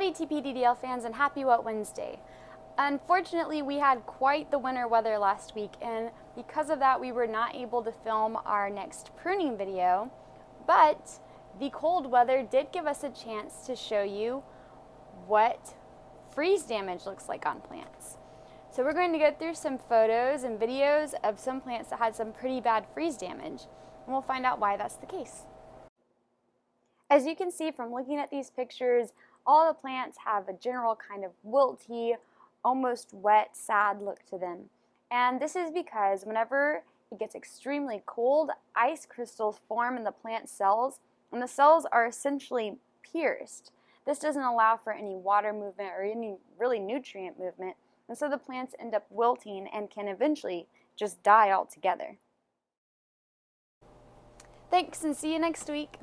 Howdy TPDDL fans and happy Wet Wednesday. Unfortunately, we had quite the winter weather last week and because of that we were not able to film our next pruning video, but the cold weather did give us a chance to show you what freeze damage looks like on plants. So we're going to go through some photos and videos of some plants that had some pretty bad freeze damage and we'll find out why that's the case. As you can see from looking at these pictures, all the plants have a general kind of wilty, almost wet, sad look to them. And this is because whenever it gets extremely cold, ice crystals form in the plant cells, and the cells are essentially pierced. This doesn't allow for any water movement or any really nutrient movement, and so the plants end up wilting and can eventually just die altogether. Thanks and see you next week.